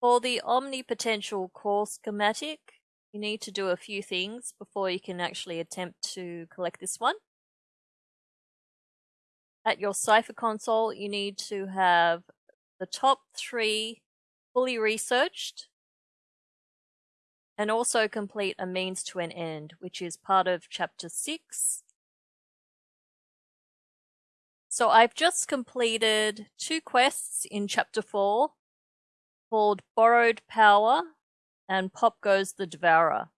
For the omnipotential core schematic, you need to do a few things before you can actually attempt to collect this one. At your Cypher console, you need to have the top three fully researched and also complete a means to an end, which is part of chapter 6. So I've just completed two quests in chapter 4 called Borrowed Power and Pop Goes the Devourer.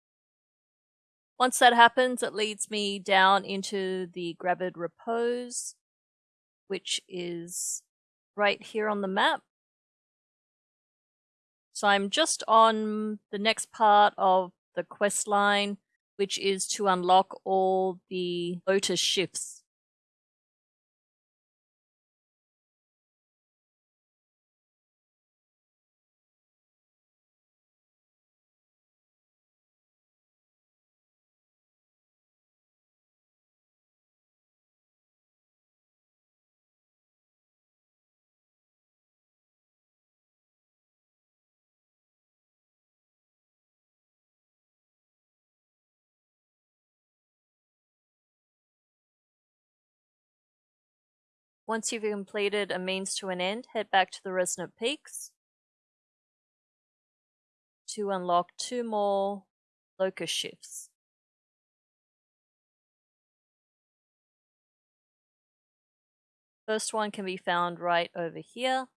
Once that happens, it leads me down into the Gravid Repose, which is right here on the map. So I'm just on the next part of the quest line, which is to unlock all the locus shifts. Once you've completed a means to an end, head back to the Resonant Peaks to unlock two more locus shifts. First one can be found right over here.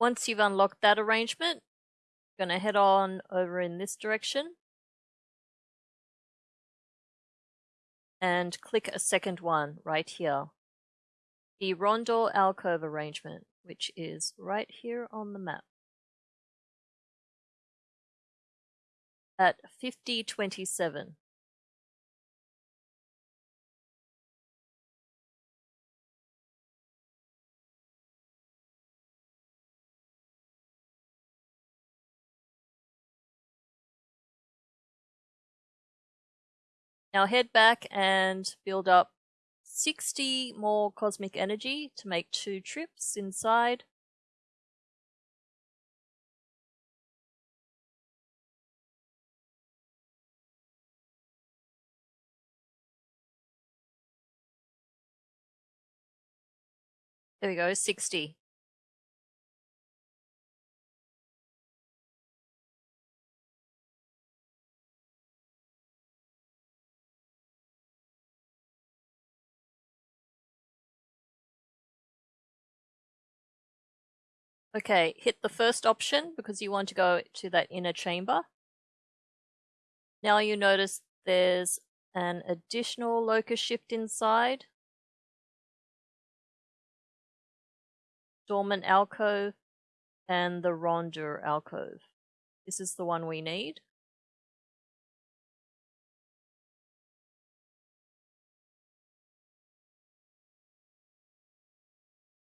Once you've unlocked that arrangement, I'm going to head on over in this direction and click a second one right here. The Rondor alcove arrangement, which is right here on the map. At 5027. Now head back and build up 60 more cosmic energy to make two trips inside. There we go, 60. Okay, hit the first option because you want to go to that inner chamber. Now you notice there's an additional locus shift inside. Dormant alcove and the Rondor alcove. This is the one we need.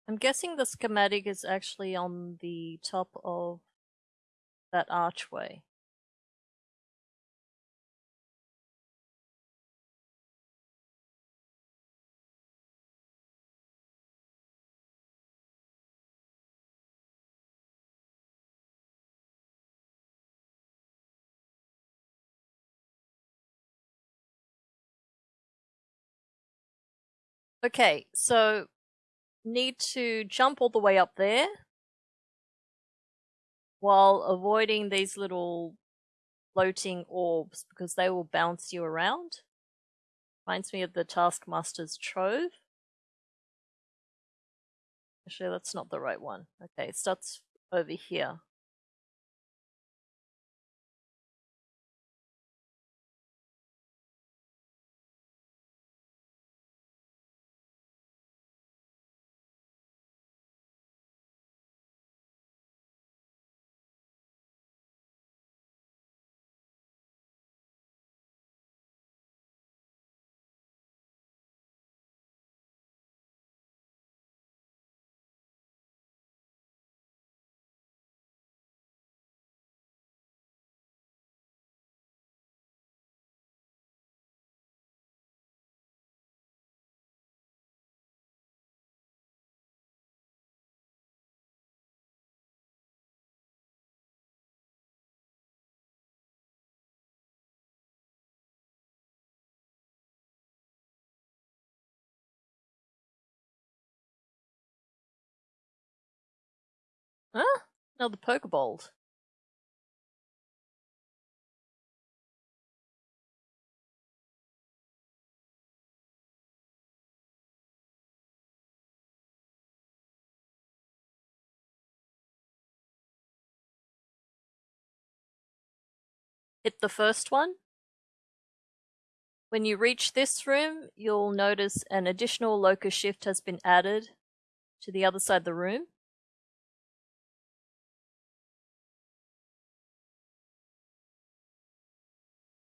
I'm guessing the schematic is actually on the top of that archway. Okay, so need to jump all the way up there while avoiding these little floating orbs because they will bounce you around. Reminds me of the Taskmaster's Trove. Actually, that's not the right one. Okay, it starts over here. Another Pokebolt. Hit the first one. When you reach this room, you'll notice an additional locus shift has been added to the other side of the room.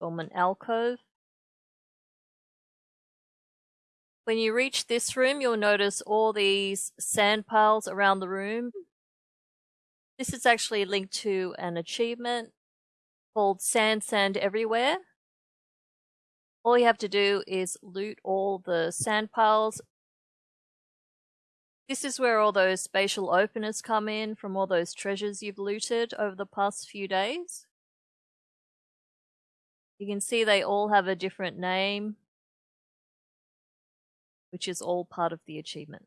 From an alcove. When you reach this room, you'll notice all these sand piles around the room. Hmm. This is actually linked to an achievement called Sand Sand Everywhere. All you have to do is loot all the sand piles. This is where all those spatial openers come in from all those treasures you've looted over the past few days. You can see they all have a different name, which is all part of the achievement.